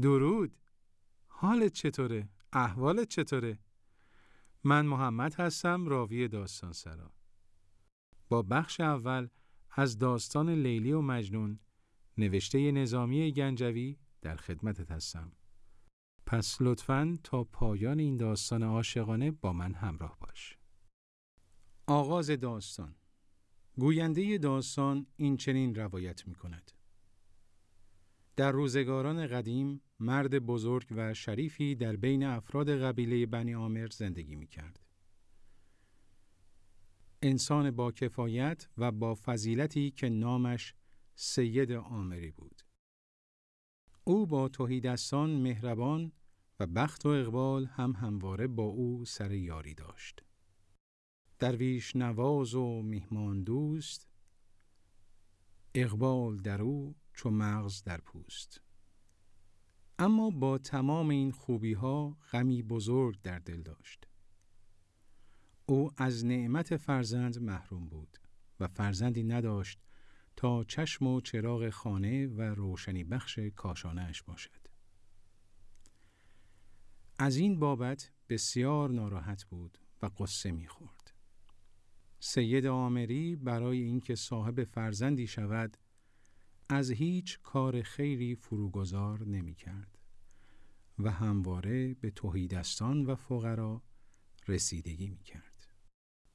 درود حالت چطوره؟ احوالت چطوره؟ من محمد هستم راوی داستان سرا با بخش اول از داستان لیلی و مجنون نوشته نظامی گنجوی در خدمتت هستم پس لطفاً تا پایان این داستان عاشقانه با من همراه باش آغاز داستان گوینده داستان این چنین روایت می کند. در روزگاران قدیم مرد بزرگ و شریفی در بین افراد قبیله بنی آمر زندگی می کرد. انسان با کفایت و با فضیلتی که نامش سید آمری بود. او با توهیدستان مهربان و بخت و اقبال هم همواره با او سر یاری داشت. درویش نواز و میهمان دوست اقبال در او چو مغز در پوست. اما با تمام این خوبی ها غمی بزرگ در دل داشت. او از نعمت فرزند محروم بود و فرزندی نداشت تا چشم و چراغ خانه و روشنی بخش کاشانهش باشد. از این بابت بسیار ناراحت بود و قصه می‌خورد. سید آمری برای اینکه صاحب فرزندی شود از هیچ کار خیری فروگذار نمی کرد و همواره به توهیدستان و فقرا رسیدگی می کرد.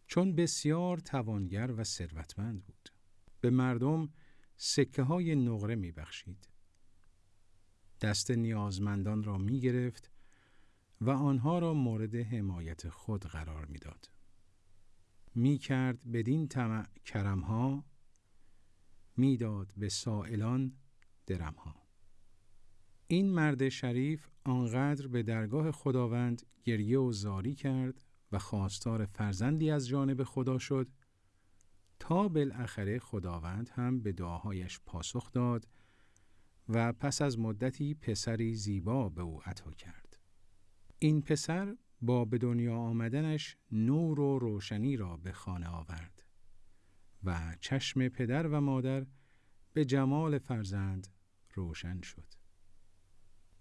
چون بسیار توانگر و ثروتمند بود به مردم سکه های نقره می بخشید. دست نیازمندان را می گرفت و آنها را مورد حمایت خود قرار می داد. می کرد بدین طمع کرمها می‌داد به سائلان درمها این مرد شریف آنقدر به درگاه خداوند گریه و زاری کرد و خواستار فرزندی از جانب خدا شد تا بالاخره خداوند هم به دعاهایش پاسخ داد و پس از مدتی پسری زیبا به او عطا کرد. این پسر با به دنیا آمدنش نور و روشنی را به خانه آورد و چشم پدر و مادر به جمال فرزند روشن شد.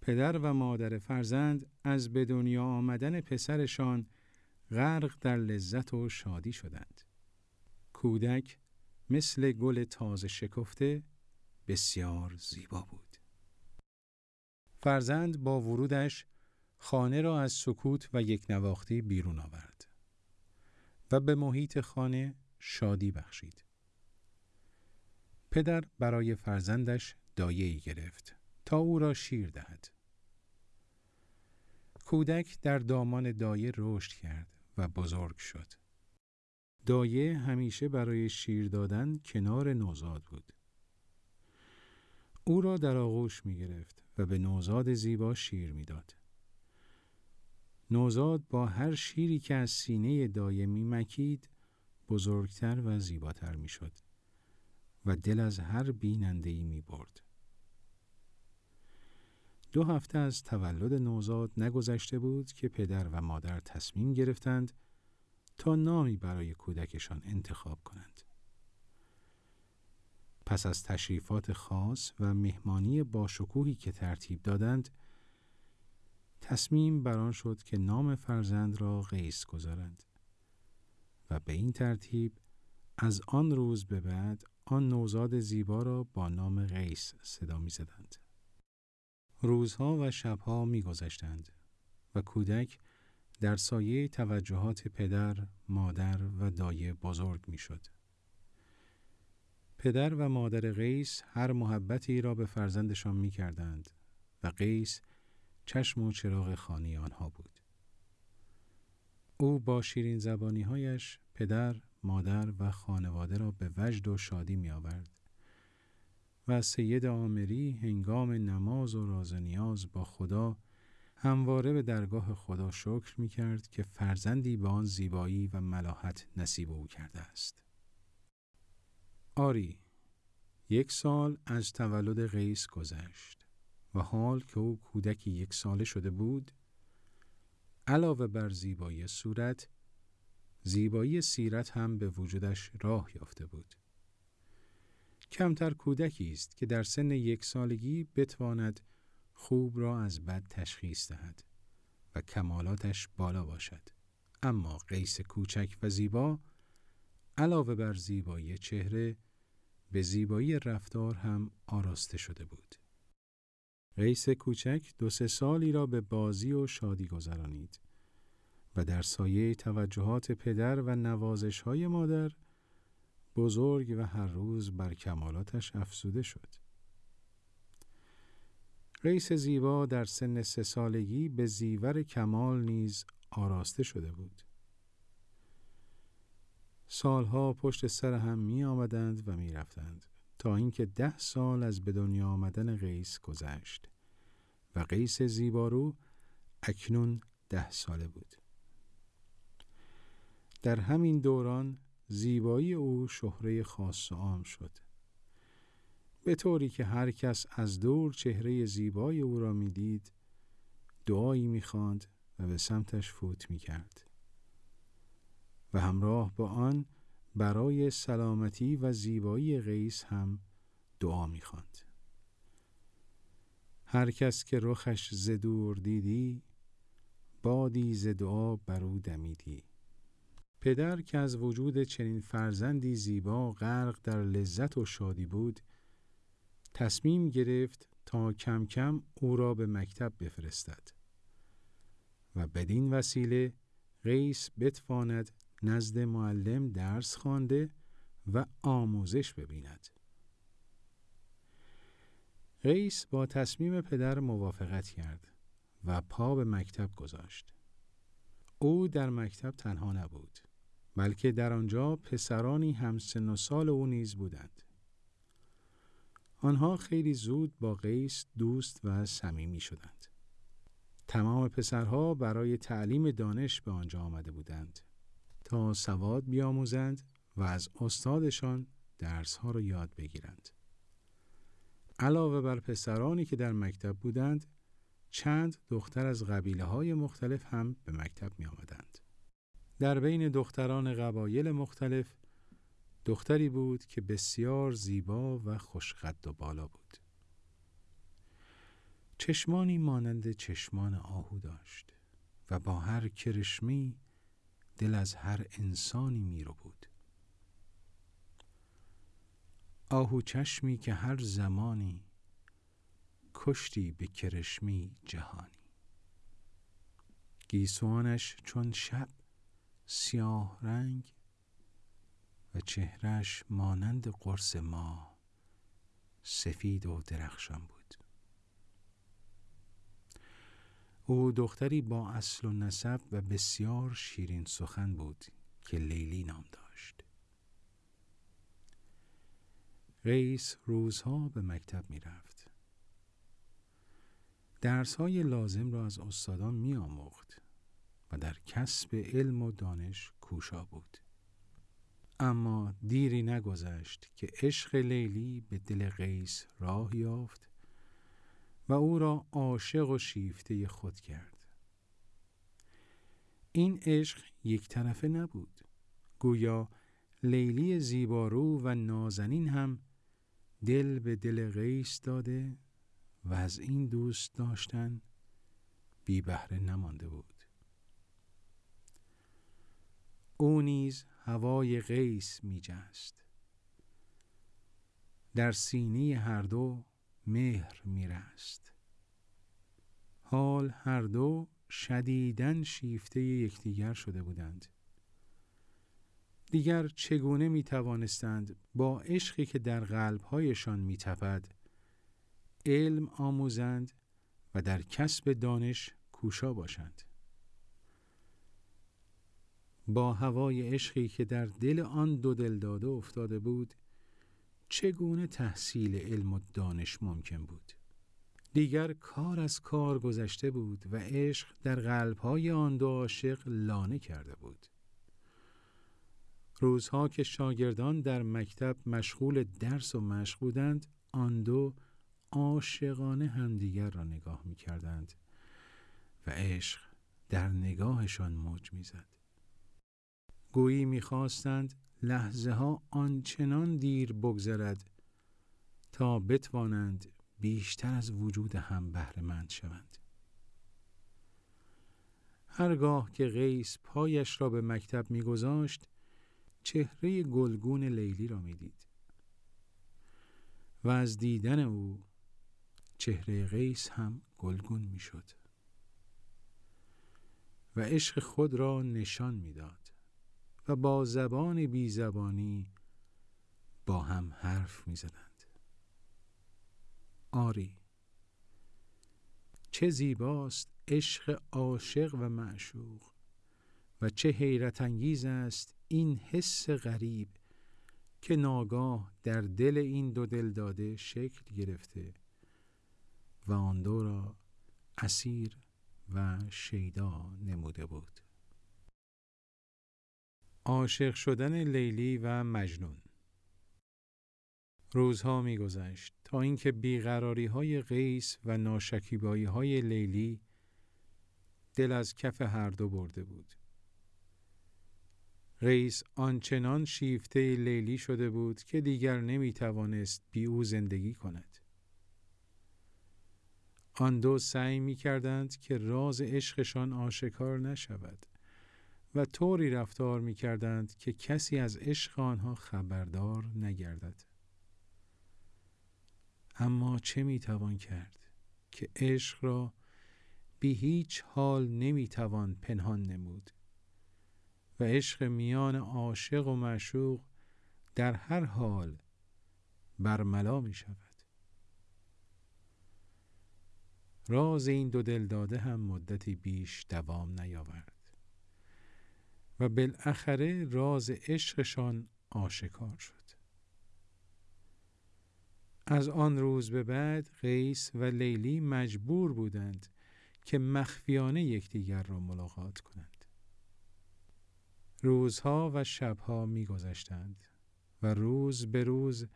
پدر و مادر فرزند از به دنیا آمدن پسرشان غرق در لذت و شادی شدند. کودک مثل گل تازه شکفته بسیار زیبا بود. فرزند با ورودش خانه را از سکوت و یک نواختی بیرون آورد و به محیط خانه شادی بخشید. پدر برای فرزندش دایه‌ای گرفت تا او را شیر دهد. کودک در دامان دایه رشد کرد و بزرگ شد. دایه همیشه برای شیر دادن کنار نوزاد بود. او را در آغوش می گرفت و به نوزاد زیبا شیر می داد. نوزاد با هر شیری که از سینه دایه می مکید بزرگتر و زیباتر می شد و دل از هر بیننده ای می برد. دو هفته از تولد نوزاد نگذشته بود که پدر و مادر تصمیم گرفتند تا نامی برای کودکشان انتخاب کنند. پس از تشریفات خاص و مهمانی باشکوهی که ترتیب دادند، تصمیم بران شد که نام فرزند را قیس گذارند و به این ترتیب از آن روز به بعد آن نوزاد زیبا را با نام قیس صدا می زدند. روزها و شبها می گذشتند و کودک در سایه توجهات پدر، مادر و دایه بزرگ می شد. پدر و مادر قیس هر محبتی را به فرزندشان می کردند و قیس چشم و چراغ خانی آنها بود. او با شیرین زبانی هایش پدر، مادر و خانواده را به وجد و شادی می آورد و سید آمری هنگام نماز و راز نیاز با خدا همواره به درگاه خدا شکر می کرد که فرزندی به آن زیبایی و ملاحت نصیب او کرده است. آری، یک سال از تولد قیس گذشت و حال که او کودکی یک ساله شده بود، علاوه بر زیبایی صورت، زیبایی سیرت هم به وجودش راه یافته بود. کمتر کودکی است که در سن یک سالگی بتواند خوب را از بد تشخیص دهد و کمالاتش بالا باشد. اما قیس کوچک و زیبا علاوه بر زیبایی چهره به زیبایی رفتار هم آراسته شده بود. قیس کوچک دو سه سالی را به بازی و شادی گذرانید. در سایه توجهات پدر و نوازش های مادر بزرگ و هر روز بر کمالاتش افزوده شد. قیس زیبا در سن سه سالگی به زیور کمال نیز آراسته شده بود. سالها پشت سر هم می آمدند و می رفتند تا اینکه ده سال از به دنیا آمدن قیس گذشت و قیس زیبارو اکنون ده ساله بود. در همین دوران زیبایی او شهره خاص و عام شد. به طوری که هر کس از دور چهره زیبای او را می‌دید دعایی می‌خواند و به سمتش فوت می‌کرد و همراه با آن برای سلامتی و زیبایی قیس هم دعا می‌خواند. هر کس که رخش زدور دیدی بادی ز دعا بر او دمیدی پدر که از وجود چنین فرزندی زیبا غرق در لذت و شادی بود تصمیم گرفت تا کم کم او را به مکتب بفرستد و بدین وسیله قیس بتواند نزد معلم درس خوانده و آموزش ببیند. قیس با تصمیم پدر موافقت کرد و پا به مکتب گذاشت. او در مکتب تنها نبود. بلکه در آنجا پسرانی همسن و سال او نیز بودند. آنها خیلی زود با قیس دوست و صمیمی شدند. تمام پسرها برای تعلیم دانش به آنجا آمده بودند تا سواد بیاموزند و از استادشان درسها را یاد بگیرند. علاوه بر پسرانی که در مکتب بودند چند دختر از قبیله های مختلف هم به مکتب می آمدند. در بین دختران قبایل مختلف دختری بود که بسیار زیبا و خوشقد و بالا بود. چشمانی مانند چشمان آهو داشت و با هر کرشمی دل از هر انسانی می رو بود. آهو چشمی که هر زمانی کشتی به کرشمی جهانی گیسوانش چون شب سیاه رنگ و چهرش مانند قرص ما سفید و درخشان بود. او دختری با اصل و نسب و بسیار شیرین سخن بود که لیلی نام داشت. قیس روزها به مکتب می رفت. درس های لازم را از استادان می آموخت و در کسب علم و دانش کوشا بود. اما دیری نگذشت که عشق لیلی به دل قیس راه یافت و او را عاشق و شیفته خود کرد. این عشق یک طرفه نبود. گویا لیلی زیبارو و نازنین هم دل به دل قیس داده و از این دوست داشتن بی بهره نمانده بود او نیز هوای قیس می جست در سینه هر دو مهر می رست حال هر دو شدیدن شیفته یکدیگر شده بودند. دیگر چگونه می توانستند با عشقی که در قلبهایشان می تپد علم آموزند و در کسب دانش کوشا باشند؟ با هوای عشقی که در دل آن دو داده افتاده بود چگونه تحصیل علم و دانش ممکن بود دیگر کار از کار گذشته بود و عشق در قلبهای آن دو عاشق لانه کرده بود روزها که شاگردان در مکتب مشغول درس و مشق بودند آن دو عاشقانه همدیگر را نگاه می کردند و عشق در نگاهشان موج می‌زد. گویی می‌خواستند لحظه ها آنچنان دیر بگذرد تا بتوانند بیشتر از وجود هم بهرهمند شوند. هرگاه که قیس پایش را به مکتب میگذاشت چهره گلگون لیلی را می‌دید و از دیدن او چهره قیس هم گلگون می‌شد و عشق خود را نشان می‌داد. با زبان بی زبانی با هم حرف می‌زدند آری چه زیباست عشق عاشق و معشوق و چه حیرت انگیز است این حس غریب که ناگاه در دل این دو دل داده شکل گرفته و آن دو را اسیر و شیدا نموده بود. عاشق شدن لیلی و مجنون. روزها میگذشت تا اینکه بیقراری های قیس و ناشکیبایی های لیلی دل از کف هر دو برده بود. قیس آنچنان شیفته لیلی شده بود که دیگر نمی توانست بی او زندگی کند. آن دو سعی می کردند که راز عشقشان آشکار نشود. و طوری رفتار می کردند که کسی از عشق آنها خبردار نگردد. اما چه می توان کرد که عشق را بی هیچ حال نمی توان پنهان نمود و عشق میان عاشق و معشوق در هر حال برملا می شود. راز این دو داده هم مدتی بیش دوام نیاورد و بالاخره راز عشقشان آشکار شد. از آن روز به بعد قیس و لیلی مجبور بودند که مخفیانه یکدیگر را ملاقات کنند. روزها و شبها میگذشتند و روز به روز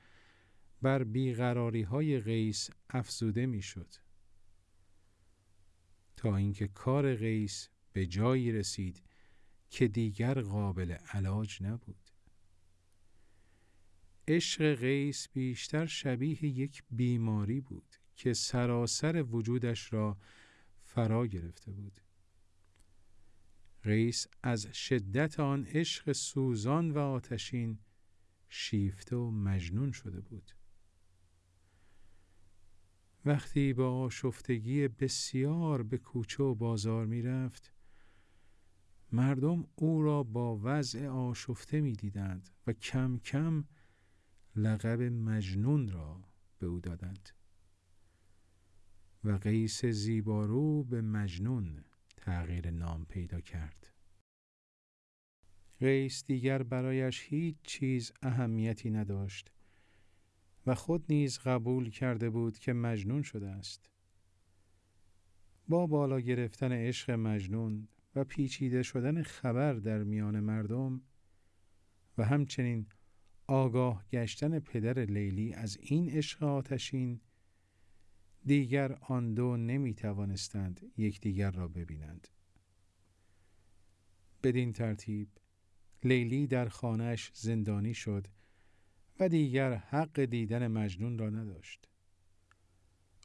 بر بیقراری های قیس افزوده می‌شد. تا اینکه کار قیس به جایی رسید که دیگر قابل علاج نبود. عشق قیس بیشتر شبیه یک بیماری بود که سراسر وجودش را فرا گرفته بود. قیس از شدت آن عشق سوزان و آتشین شیفته و مجنون شده بود. وقتی با آشفتگی بسیار به کوچه و بازار می رفت مردم او را با وضع آشفته می دیدند و کم کم لقب مجنون را به او دادند. و قیس زیبارو به مجنون تغییر نام پیدا کرد. قیس دیگر برایش هیچ چیز اهمیتی نداشت و خود نیز قبول کرده بود که مجنون شده است. با بالا گرفتن عشق مجنون و پیچیده شدن خبر در میان مردم و همچنین آگاه گشتن پدر لیلی از این عشق آتشین دیگر آن دو نمی توانستند یکدیگر را ببینند. بدین ترتیب لیلی در خانهش زندانی شد و دیگر حق دیدن مجنون را نداشت.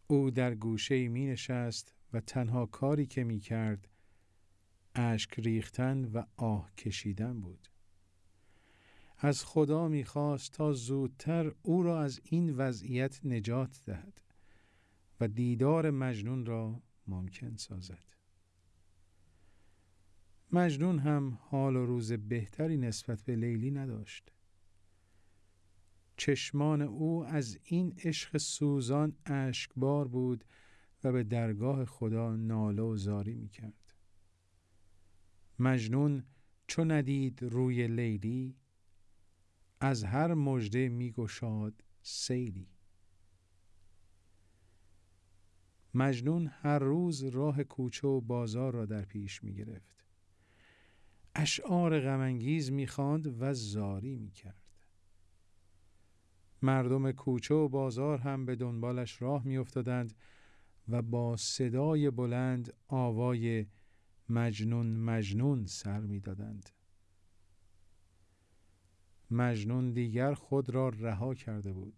او در گوشه می نشست و تنها کاری که می کرد اشک ریختن و آه کشیدن بود. از خدا می خواست تا زودتر او را از این وضعیت نجات دهد و دیدار مجنون را ممکن سازد. مجنون هم حال و روز بهتری نسبت به لیلی نداشت. چشمان او از این عشق سوزان اشکبار بود و به درگاه خدا ناله و زاری می کرد. مجنون چون ندید روی لیلی از هر مژده می گشاد سیلی مجنون هر روز راه کوچه و بازار را در پیش می گرفت. اشعار غمانگیز می خواند و زاری می کرد. مردم کوچه و بازار هم به دنبالش راه میافتادند و با صدای بلند آوای مجنون مجنون سر می‌دادند. مجنون دیگر خود را رها کرده بود.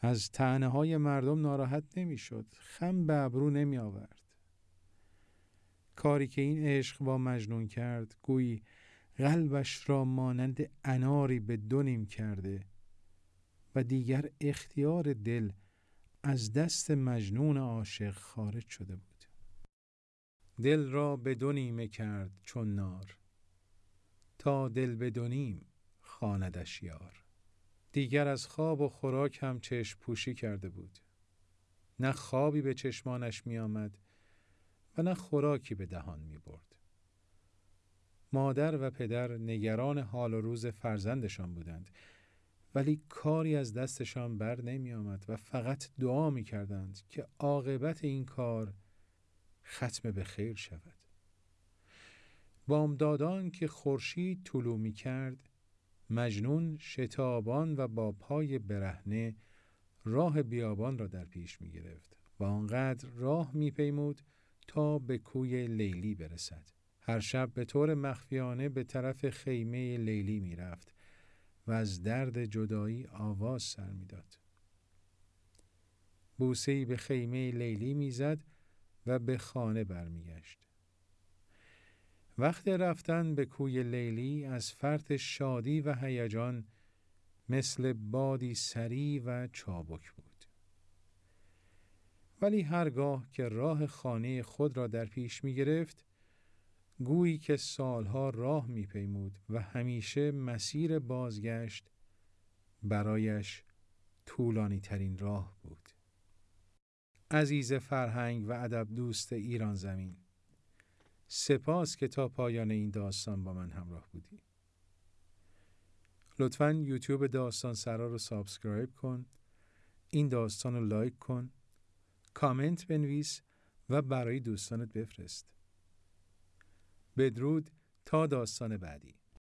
از تنه های مردم ناراحت نمی‌شد. خم به ابرو نمی آورد کاری که این عشق با مجنون کرد گویی قلبش را مانند اناری به دونیم کرده و دیگر اختیار دل از دست مجنون عاشق خارج شده بود. دل را به دو نیمه کرد چون نار تا دل به دو نیم خاندش یار دیگر از خواب و خوراک هم چشم پوشی کرده بود نه خوابی به چشمانش می آمد و نه خوراکی به دهان می برد. مادر و پدر نگران حال و روز فرزندشان بودند ولی کاری از دستشان بر نمی آمد و فقط دعا می کردند که عاقبت این کار ختم به خیر شود بامدادان که خورشید طلوع می کرد مجنون شتابان و با پای برهنه راه بیابان را در پیش می گرفت و آنقدر راه می پیمود تا به کوی لیلی برسد. هر شب به طور مخفیانه به طرف خیمه لیلی می رفت و از درد جدایی آواز سر می داد. بوسهی به خیمه لیلی می‌زد و به خانه برمیگشت. وقت رفتن به کوی لیلی از فرط شادی و هیجان مثل بادی سری و چابک بود. ولی هرگاه که راه خانه خود را در پیش می گرفت، گویی که سالها راه می پیمود و همیشه مسیر بازگشت برایش طولانی ترین راه بود. عزیز فرهنگ و ادب دوست ایران زمین. سپاس که تا پایان این داستان با من همراه بودی. لطفا یوتیوب داستان سرا رو subscribe کن این داستان رو لایک کن کامنت بنویس و برای دوستانت بفرست. بدرود تا داستان بعدی.